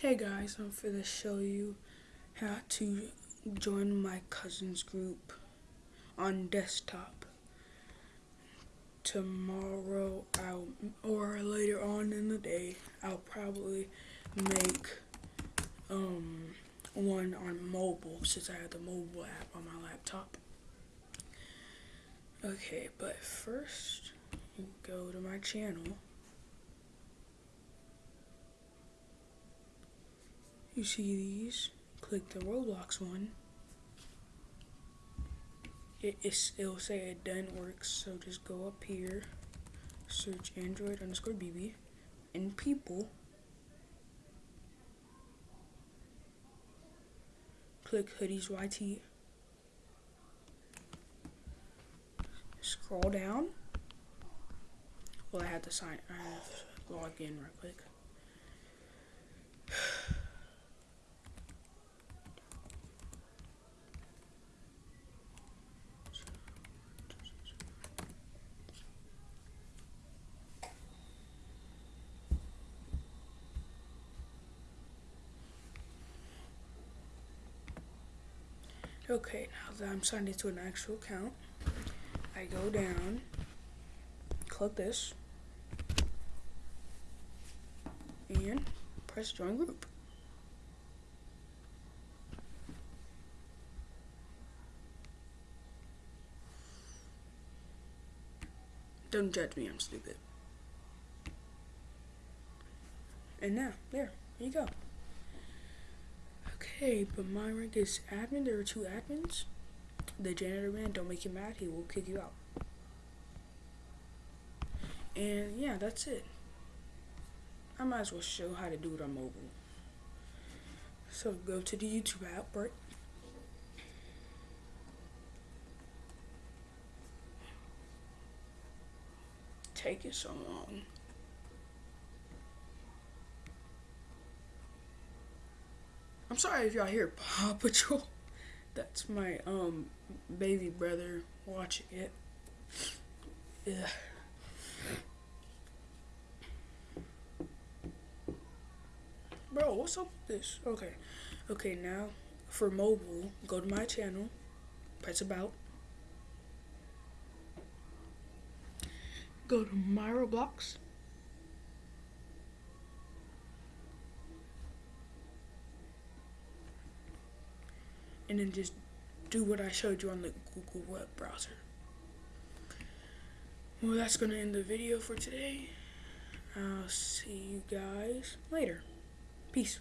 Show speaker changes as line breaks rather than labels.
Hey guys, I'm going to show you how to join my cousin's group on desktop. Tomorrow, I'll, or later on in the day, I'll probably make um, one on mobile since I have the mobile app on my laptop. Okay, but first, go to my channel. You see these, click the Roblox one. It, it'll say it done works, so just go up here, search Android underscore BB, and people. Click hoodies YT. Scroll down. Well, I have to sign. I have to log in real quick. Okay, now that I'm signed into an actual account, I go down, click this, and press join group. Don't judge me, I'm stupid. And now, there, there you go. Okay, but my rank is admin. There are two admins. The janitor man, don't make him mad. He will kick you out. And yeah, that's it. I might as well show how to do it on mobile. So go to the YouTube app? Take it so long. I'm sorry if y'all hear Paw Patrol. That's my um baby brother watching it. Yeah. Bro, what's up with this? Okay. Okay, now for mobile, go to my channel, press about. Go to my Roblox. And then just do what I showed you on the Google web browser. Well, that's going to end the video for today. I'll see you guys later. Peace.